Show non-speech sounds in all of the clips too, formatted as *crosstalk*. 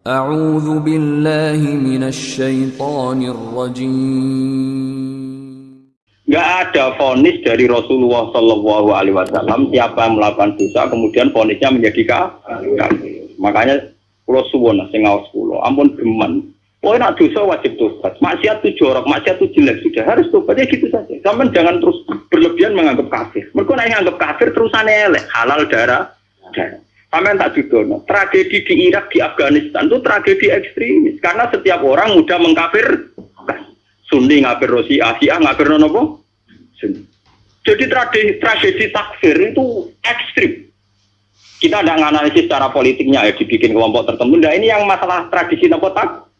A'udzu billahi minasyaitonir. Gak ada fonis dari Rasulullah Shallallahu alaihi wasallam siapa yang melakukan dosa kemudian fonisnya menjadi kafir. Makanya Rasulullah suwun sing ampun geman. Oh nak dosa wajib tobat. Maksiat tuh jorok, maksiat tuh jelek sudah harus tobat ya gitu saja. Kamu jangan terus berlebihan menganggap kafir. Mereka yang anggap kafir terus elek halal darah. darah. Sampai tak judono. Tragedi di Irak, di Afghanistan itu tragedi ekstremis karena setiap orang mudah mengkafir. Sunni ngafir Rosi, Asia ngafir. Sunni. Jadi tragedi, tragedi takfir itu ekstrim. Kita tidak menganalisis secara politiknya ya dibikin kelompok tertentu. Nah ini yang masalah tradisi nopo tak.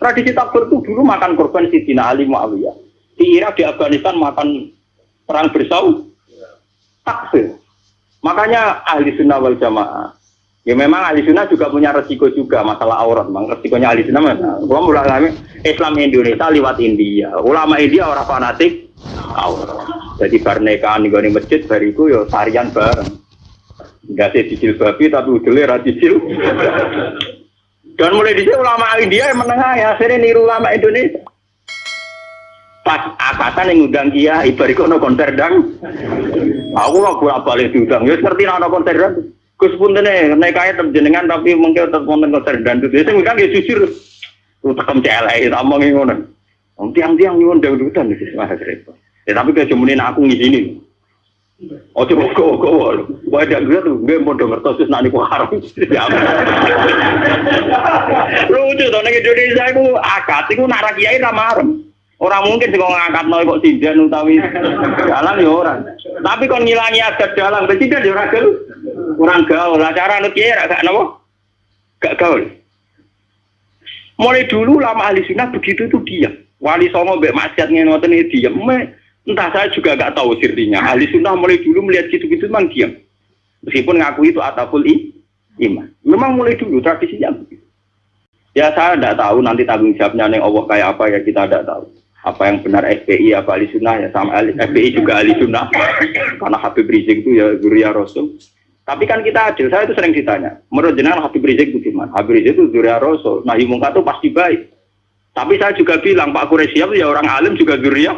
Tradisi takfir itu dulu makan korban Sidina Ali Muawiyah. Di Irak, di Afghanistan makan perang bersau. Takfir. Makanya ahli sunnah wal jamaah. Ya memang ahli sunnah juga punya resiko juga masalah aurat. Memang resikonya ahli sunnah mana? Gua mulai Islam Indonesia lewat India. Ulama India orang fanatik aurat. Jadi barnekaan di masjid bariku yo tarian bareng. Enggak sih cicil babi tapi udele ra cicil. Dan mulai di ulama India yang menengah ya akhirnya niru ulama Indonesia. Pas akatan yang ngundang dia, ibariku no konser dang. Aku lah bolak balik diundang. Ya seperti no konser dang. Gus pun nih naik kaya terjenengan tapi mungkin tetap konten konser dan itu. Saya ngundang ya jujur. Lu tekem celai, tambang ngono. Tiang-tiang nyuwun dangdutan itu mah repot. Ya tapi kejemunin aku ngizinin. Oh coba kok kok wah ada gue tuh gue mau denger terus nanti kok haram lucu tuh nih Indonesia itu akad narak kiai ramarem orang mungkin sih ngangkat noy kok tidak utawi jalan ya orang. Tapi kon ngilangi adat jalan tidak ya orang gaul kurang gaul. Lah cara nut kiai gak nopo? Gak gaul. Mulai dulu lama ahli sunnah begitu itu diam. Wali songo bek maksiat ini diam. Entah saya juga gak tahu sirrinya ahli sunnah mulai dulu melihat gitu-gitu memang diam. Meskipun ngaku itu atapul i iman. Memang mulai dulu tradisinya begitu. Ya saya tidak tahu nanti tanggung jawabnya yang Allah kayak apa ya kita tidak tahu apa yang benar FPI apa ahli sunnah ya sama ahli, FPI juga ahli sunnah. Karena Habib Rizik itu ya Zuria Rasul. Tapi kan kita adil saya itu sering ditanya menurut jenengan Habib Rizik itu gimana Habib Rizik itu Zuria Rasul. Nah Mungkar itu pasti baik. Tapi saya juga bilang Pak Quraisyab ya orang alim juga Zuria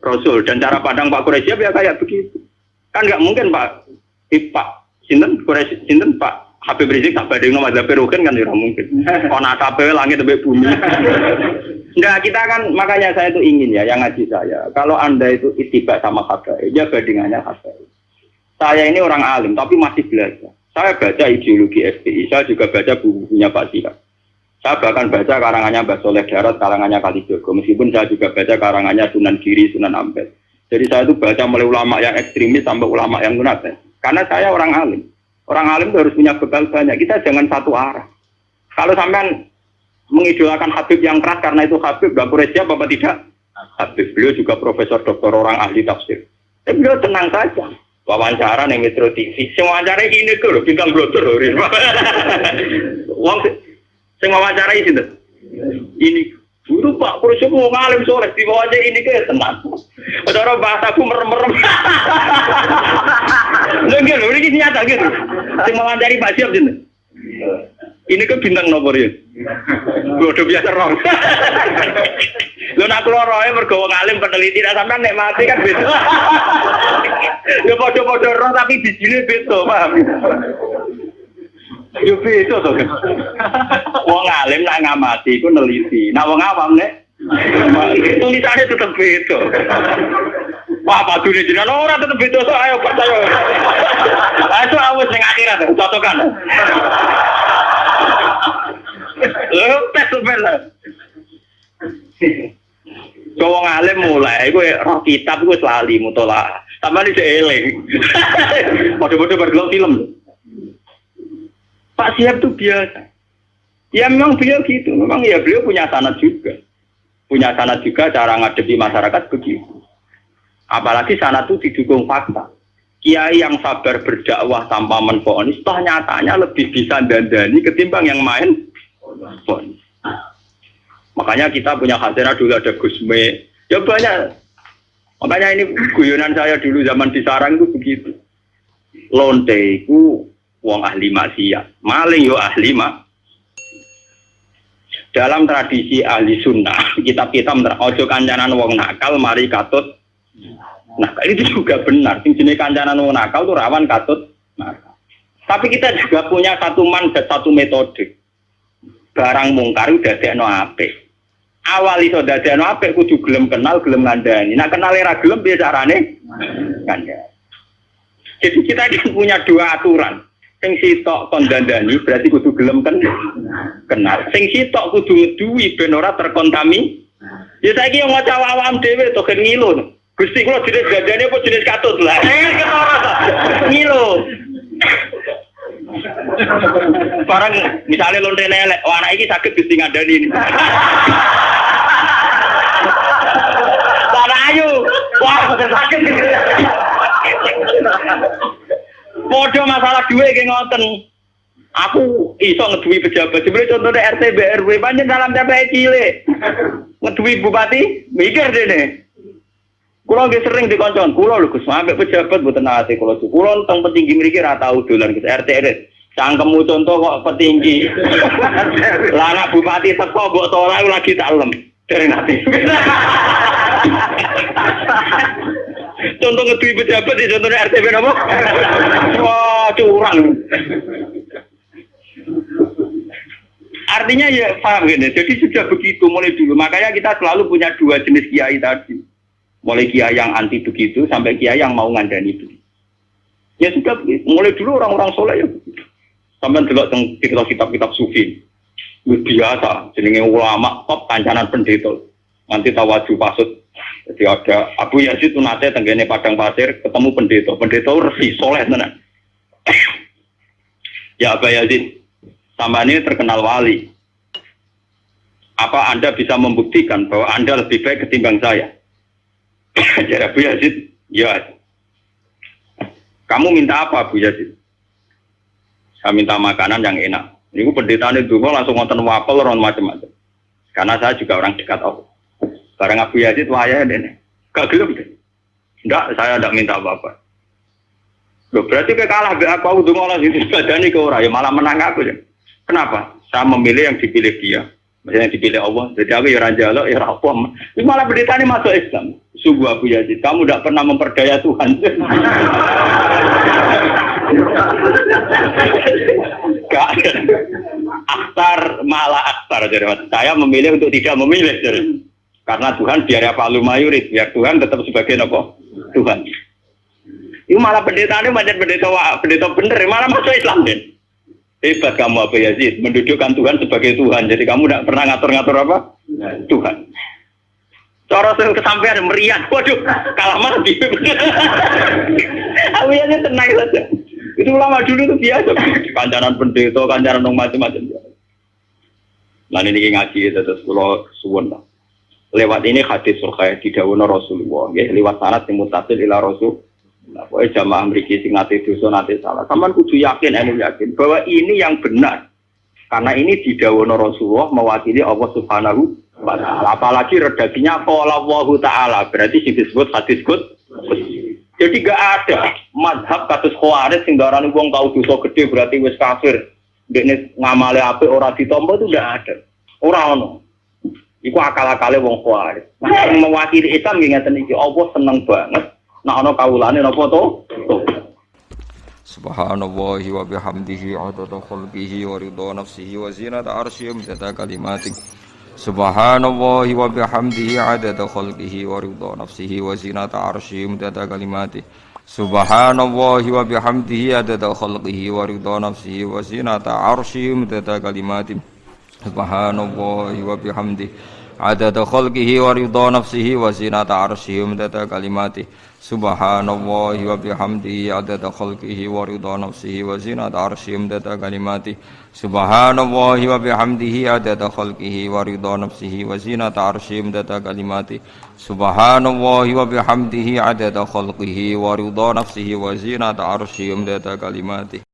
Rasul. Dan cara pandang Pak Quraisyab ya kayak begitu. Kan nggak mungkin Pak. Pak. Sinten? Quraisy Sinten Pak Habib Rizik tak badai nama Zafirukin kan tidak mungkin. Kona kabel langit lebih bumi. Enggak, kita kan makanya saya itu ingin ya yang ngaji saya. Kalau anda itu itibak sama habaib, ya bandingannya habaib. Saya ini orang alim tapi masih belajar. Saya baca ideologi FPI, saya juga baca bukunya Pak Sihat. Saya bahkan baca karangannya Mbak Soleh Darat, karangannya Kalijogo. Meskipun saya juga baca karangannya Sunan Giri, Sunan Ampel. Jadi saya itu baca mulai ulama yang ekstremis sampai ulama yang munafik. Karena saya orang alim. Orang alim itu harus punya bekal banyak. Kita jangan satu arah. Kalau sampean mengidolakan Habib yang keras karena itu Habib, Mbak Quraisy apa tidak? Habib beliau juga profesor doktor orang ahli tafsir. Tapi beliau tenang saja. Wawancara nih Metro TV. Semua wawancara ini kok loh, bintang blotor loh. *laughs* Wong sing wawancara ini Ini Guru Pak Kursi mau ngalim sore di bawah aja ini kayak tenang. Saudara bahasa aku merem-merem. *laughs* Lagi loh, ini nyata gitu. Cuma dari Pak Siap gitu. Ini ke bintang nomor ya. Udah biasa roh. Lu *laughs* nak keluar rohnya bergawa ngalim peneliti, nah sampai nek mati kan beda. Ya podo-podo roh tapi bijilnya beda, paham? Yo beda to. Wong alim nak ngamati iku neliti. Nah wong awam nek tulisannya tetap beda. Wah, padu nih jenengan ora tetap beda so ayo percaya. Ayo awes ning akhirat cocokan. Tes sebenarnya. Cowok ngalim mulai, gue roh kitab gue selalu mutola. Tambah di eling. *laughs* Bodoh-bodoh bergelau film. Pak Siap itu biasa. Ya memang beliau gitu, memang ya beliau punya sanat juga. Punya sanat juga cara ngadepi masyarakat begitu. Apalagi sanat itu didukung fakta. Kiai yang sabar berdakwah tanpa menfonis, toh nyatanya lebih bisa dandani ketimbang yang main fonis. Makanya kita punya khazanah dulu ada Gusme. Ya banyak. Makanya ini guyonan saya dulu zaman di Sarang itu begitu. Lonte itu wong ahli maksiat. Maling yo ahli mak dalam tradisi ahli sunnah *laughs* kitab-kitab ojo kancanan wong nakal mari katut nah itu juga benar. Sing jenis kancanan wong nakal tuh rawan katut nakal tapi kita juga punya satu mandat satu metode. Barang mungkar udah dekno apik. Awal iso dadekno apik kudu gelem kenal gelem ngandani. Nak kenal era gelem piye carane? Jadi kita *laughs* kan punya dua aturan. Sing sitok dandani berarti kudu gelem kan kenal. Sing sitok kudu duwi ben ora terkontami ya saiki yang maca awam dhewe to kan ngilu Gusti kula jenis dandani apa jenis katut lah eh ketara ngilu Barang misalnya lonte lelek, wah anak ini sakit gusti ngadani ini. Tanah ayu, wah sakit. Podo masalah duit kayak ngoten. Aku iso ngeduwi pejabat. Sebenarnya contohnya RT BRW banyak dalam TPI cilik. Ngeduwi bupati, mikir deh nih. Kulo nggih sering dikoncon, kulo lho Gus, sampe pejabat mboten nate kulo. Kulo teng petinggi mriki ra tau dolan Gus RT RT. Cangkemmu contoh kok petinggi. *laughs* Lah anak bupati teko mbok ora lagi tak lem. Dari nanti. *laughs* contoh ngeduwi pejabat di contohnya RT napa? Wah, curang. Artinya ya paham gini. Jadi sudah begitu mulai dulu. Makanya kita selalu punya dua jenis kiai tadi. Mulai kiai yang anti begitu sampai kiai yang mau ngandani begitu. Ya sudah. Mulai dulu orang-orang soleh ya begitu. Sampai delok teng kitab-kitab sufi. Biasa jenenge ulama top kancanan pendeta. Nanti tawaju pasut. Jadi ada Abu Yazid itu nate tenggene padang pasir ketemu pendeta. Pendeta resi soleh tenan. *clears throat* ya Abu Yazid, sama ini terkenal wali. Apa Anda bisa membuktikan bahwa Anda lebih baik ketimbang saya? *laughs* Jadi Abu Yazid, ya. Kamu minta apa Abu Yazid? Saya minta makanan yang enak. Ini pendeta itu langsung nonton wapel, ron macam-macam. Karena saya juga orang dekat Allah. Barang Abu Yazid wahaya deh. Gak gelem deh. Enggak, saya tidak minta apa-apa. Loh, berarti kayak kalah be aku malah itu badani ke orang ya malah menang aku ya. Kenapa? Saya memilih yang dipilih dia. Maksudnya yang dipilih Allah. Jadi aku ya raja ya rapom. Ini malah berita ini masuk Islam. Sungguh Abu Yazid, kamu tidak pernah memperdaya Tuhan. Gak Akhtar malah akhtar. Jadi saya memilih untuk tidak memilih. Jadi. Karena Tuhan biar apa lu mayurit, biar Tuhan tetap sebagai apa? Tuhan. Itu malah pendeta ini macam pendeta pendeta bener, malah masuk Islam deh. Hebat kamu Abu Yazid, mendudukkan Tuhan sebagai Tuhan. Jadi kamu tidak pernah ngatur-ngatur apa? Tuhan. Cara sering kesampaian meriah, waduh, kalah mati. *laughs* Abu Yazid tenang saja. Itu ulama dulu itu biasa. Kancanan pendeta, kancanan macam-macam. Nah ini ngaji terus kalau suwon lah lewat ini hadis surga di dawono Rasulullah ya lewat sanad yang mutasil ila Rasul nah pokoknya jamaah mriki sing nate dosa nate salah sampean kudu yakin anu yakin bahwa ini yang benar karena ini di dawono Rasulullah mewakili Allah Subhanahu apalagi redaksinya qala Allah taala. Berarti sing disebut hadis kut jadi gak ada madhab kasus khawarij sing darani wong tau dosa gede berarti wis kafir. Dekne ngamale apik ora ditampa itu gak ada. Ora ono. Iku akal-akale wong Khawarij. Nah, yang mewakili Islam nggih ngeten iki, Allah seneng banget. Nek ana kawulane napa to? Subhanallahi wa bihamdihi adada khalqihi wa ridha nafsihi wa zinata arsyihi wa kalimatik. Subhanallahi wa bihamdihi adada khalqihi wa ridha nafsihi wa zinata arsyihi wa kalimatik. Subhanallahi wa bihamdihi adada khalqihi wa ridha nafsihi wa zinata arsyihi wa kalimatik. Subhanallahi wa bihamdihi adada khalqihi wa ridha nafsihi wa zinata arsyihi wa midada kalimati subhanallahi wa bihamdihi adada khalqihi wa ridha nafsihi wa zinata arsyihi wa midada kalimati subhanallahi wa bihamdihi adada khalqihi wa ridha nafsihi wa zinata arsyihi wa midada kalimati subhanallahi wa